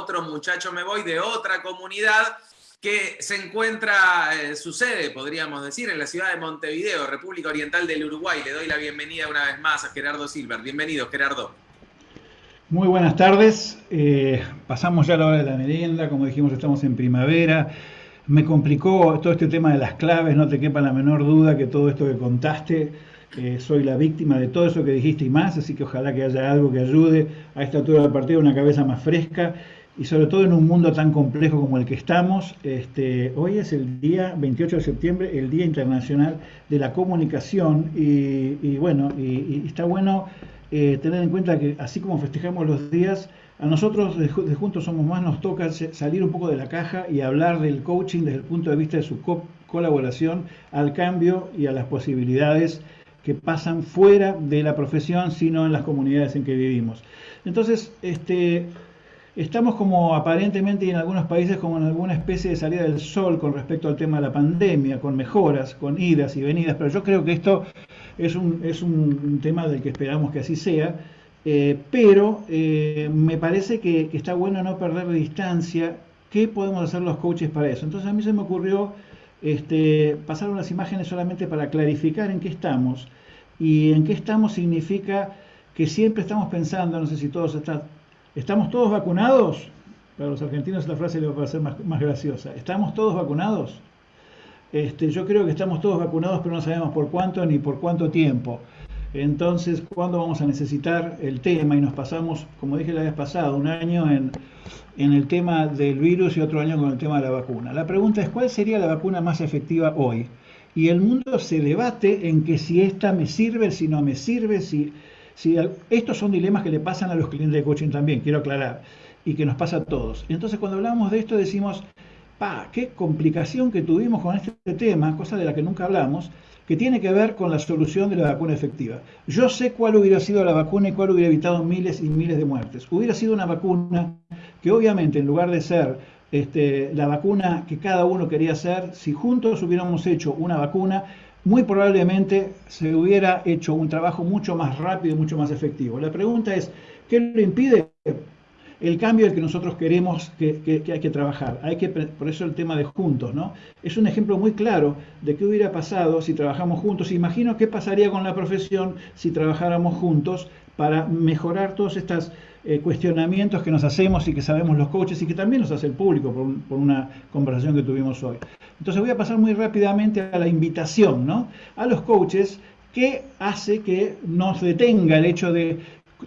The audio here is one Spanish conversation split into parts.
otro muchacho me voy de otra comunidad que se encuentra, eh, su sede, podríamos decir, en la ciudad de Montevideo, República Oriental del Uruguay. Le doy la bienvenida una vez más a Gerardo Silver. Bienvenido, Gerardo. Muy buenas tardes. Eh, pasamos ya la hora de la merienda, como dijimos, estamos en primavera. Me complicó todo este tema de las claves, no te quepa la menor duda que todo esto que contaste, eh, soy la víctima de todo eso que dijiste y más, así que ojalá que haya algo que ayude a esta altura del partido, una cabeza más fresca y sobre todo en un mundo tan complejo como el que estamos. Este, hoy es el día 28 de septiembre, el Día Internacional de la Comunicación y, bueno, y, está bueno eh, tener en cuenta que así como festejamos los días, a nosotros de, Juntos Somos Más nos toca salir un poco de la caja y hablar del coaching desde el punto de vista de su colaboración al cambio y a las posibilidades que pasan fuera de la profesión, sino en las comunidades en que vivimos. Entonces, este, estamos como aparentemente en algunos países como en alguna especie de salida del sol con respecto al tema de la pandemia, con mejoras, con idas y venidas, pero yo creo que esto es un, es un tema del que esperamos que así sea, eh, pero eh, me parece que, está bueno no perder de distancia qué podemos hacer los coaches para eso. Entonces a mí se me ocurrió este, pasar unas imágenes solamente para clarificar en qué estamos. Y en qué estamos significa que siempre estamos pensando, no sé si todos están, ¿estamos todos vacunados? Para los argentinos la frase le va a parecer más, graciosa. ¿Estamos todos vacunados? Este, yo creo que estamos todos vacunados, pero no sabemos por cuánto ni por cuánto tiempo. Entonces, ¿cuándo vamos a necesitar el tema? Y nos pasamos, como dije la vez pasada, un año en, en el tema del virus y otro año con el tema de la vacuna. La pregunta es, ¿cuál sería la vacuna más efectiva hoy? Y el mundo se debate en que si esta me sirve, si no me sirve, si, si... Estos son dilemas que le pasan a los clientes de coaching también, quiero aclarar, y que nos pasa a todos. Entonces, cuando hablamos de esto decimos, pa, qué complicación que tuvimos con este tema, cosa de la que nunca hablamos, que tiene que ver con la solución de la vacuna efectiva. Yo sé cuál hubiera sido la vacuna y cuál hubiera evitado miles y miles de muertes. Hubiera sido una vacuna que obviamente en lugar de ser este, la vacuna que cada uno quería hacer, si juntos hubiéramos hecho una vacuna, muy probablemente se hubiera hecho un trabajo mucho más rápido y mucho más efectivo. La pregunta es, ¿qué lo impide? el cambio del que nosotros queremos que, hay que trabajar. Hay que, por eso el tema de juntos, ¿no? Es un ejemplo muy claro de qué hubiera pasado si trabajamos juntos. Imagino qué pasaría con la profesión si trabajáramos juntos para mejorar todos estos eh, cuestionamientos que nos hacemos y que sabemos los coaches y que también nos hace el público por, por, una conversación que tuvimos hoy. Entonces voy a pasar muy rápidamente a la invitación, ¿no? A los coaches ¿Qué hace que nos detenga el hecho de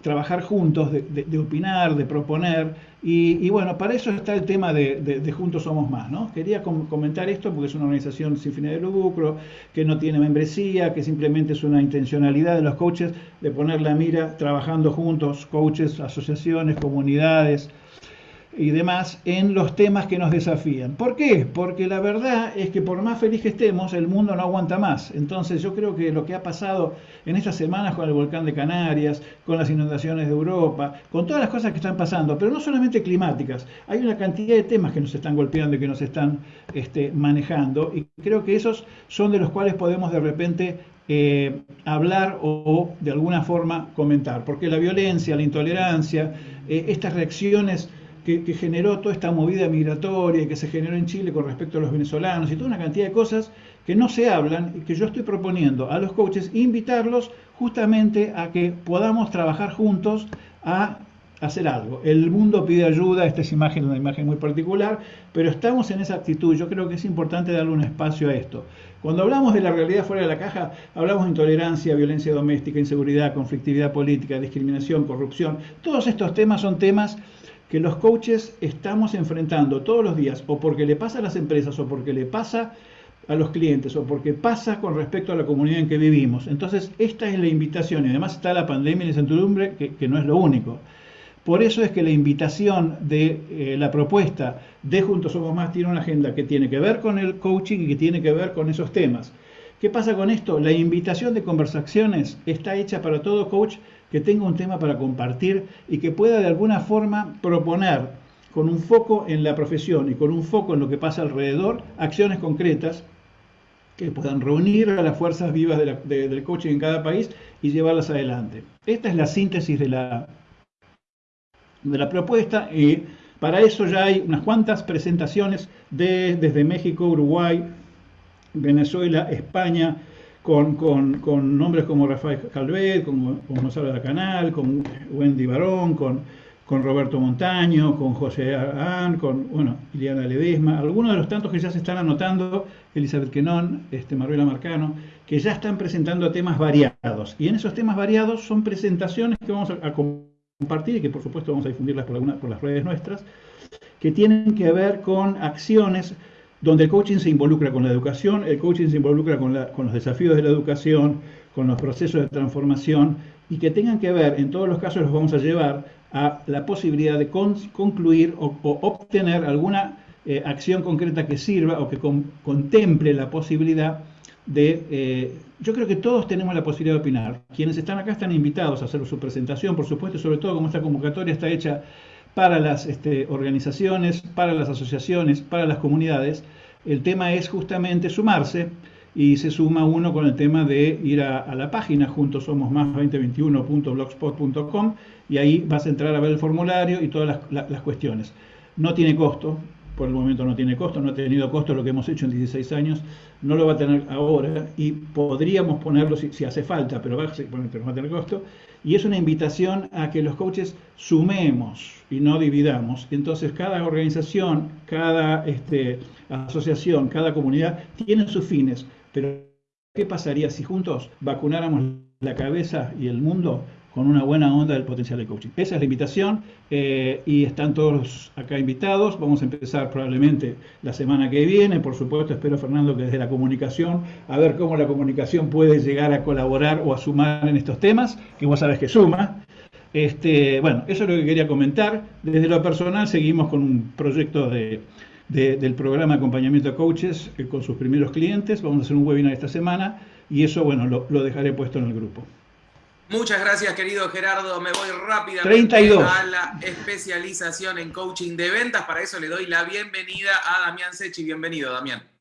trabajar juntos, de, opinar, de proponer. Y, bueno, para eso está el tema de, Juntos Somos Más. ¿no? Quería comentar esto porque es una organización sin fines de lucro, que no tiene membresía, que simplemente es una intencionalidad de los coaches de poner la mira trabajando juntos, coaches, asociaciones, comunidades, y demás en los temas que nos desafían. ¿Por qué? Porque la verdad es que por más feliz que estemos, el mundo no aguanta más. Entonces yo creo que lo que ha pasado en estas semanas con el volcán de Canarias, con las inundaciones de Europa, con todas las cosas que están pasando, pero no solamente climáticas, hay una cantidad de temas que nos están golpeando y que nos están este, manejando, y creo que esos son de los cuales podemos de repente eh, hablar o, de alguna forma comentar, porque la violencia, la intolerancia, eh, estas reacciones que, generó toda esta movida migratoria que se generó en Chile con respecto a los venezolanos y toda una cantidad de cosas que no se hablan y que yo estoy proponiendo a los coaches invitarlos justamente a que podamos trabajar juntos a hacer algo. El mundo pide ayuda, esta es imagen, una imagen muy particular, pero estamos en esa actitud. Yo creo que es importante darle un espacio a esto. Cuando hablamos de la realidad fuera de la caja, hablamos de intolerancia, violencia doméstica, inseguridad, conflictividad política, discriminación, corrupción. Todos estos temas son temas que los coaches estamos enfrentando todos los días, o porque le pasa a las empresas, o porque le pasa a los clientes, o porque pasa con respecto a la comunidad en que vivimos. Entonces, esta es la invitación, y además está la pandemia y la incertidumbre, que, no es lo único. Por eso es que la invitación de eh, la propuesta de Juntos Somos Más tiene una agenda que tiene que ver con el coaching y que tiene que ver con esos temas. ¿Qué pasa con esto? La invitación de conversaciones está hecha para todo coach que tenga un tema para compartir y que pueda de alguna forma proponer con un foco en la profesión y con un foco en lo que pasa alrededor, acciones concretas que puedan reunir a las fuerzas vivas del coaching en cada país y llevarlas adelante. Esta es la síntesis de la, de la propuesta y Para eso ya hay unas cuantas presentaciones de, desde México, Uruguay, Venezuela, España, con, nombres como Rafael Calvet, con, Gonzalo Canal, con Wendy Barón, con, con Roberto Montaño, con José Arán, con bueno, Iliana Ledesma, algunos de los tantos que ya se están anotando, Elizabeth Quenón, este, Maruela Marcano, que ya están presentando temas variados. Y en esos temas variados son presentaciones que vamos a, compartir y que por supuesto vamos a difundirlas por, alguna, por las redes nuestras, que tienen que ver con acciones donde el coaching se involucra con la educación, el coaching se involucra con, los desafíos de la educación, con los procesos de transformación y que tengan que ver, en todos los casos los vamos a llevar a la posibilidad de concluir o, obtener alguna eh, acción concreta que sirva o que contemple la posibilidad de... Eh, yo creo que todos tenemos la posibilidad de opinar. Quienes están acá están invitados a hacer su presentación, por supuesto, sobre todo como esta convocatoria está hecha para las este, organizaciones, para las asociaciones, para las comunidades. El tema es justamente sumarse y se suma uno con el tema de ir a, la página juntos somos más 2021.blogspot.com y ahí vas a entrar a ver el formulario y todas las, cuestiones. No tiene costo, por el momento no tiene costo, no ha tenido costo lo que hemos hecho en 16 años, no lo va a tener ahora y podríamos ponerlo si, hace falta, pero va, pero va a tener costo. Y es una invitación a que los coaches sumemos y no dividamos. Entonces cada organización, cada este, asociación, cada comunidad tiene sus fines, pero ¿qué pasaría si juntos vacunáramos la cabeza y el mundo con una buena onda del potencial de coaching. Esa es la invitación eh, y están todos acá invitados. Vamos a empezar probablemente la semana que viene. Por supuesto, espero, Fernando, que desde la comunicación, a ver cómo la comunicación puede llegar a colaborar o a sumar en estos temas, que vos sabés que suma. Este, bueno, eso es lo que quería comentar. Desde lo personal seguimos con un proyecto de, del programa de acompañamiento a coaches eh, con sus primeros clientes. Vamos a hacer un webinar esta semana y eso, bueno, lo dejaré puesto en el grupo. Muchas gracias, querido Gerardo. Me voy rápidamente a la especialización en coaching de ventas. Para eso le doy la bienvenida a Damián Sechi. Bienvenido, Damián.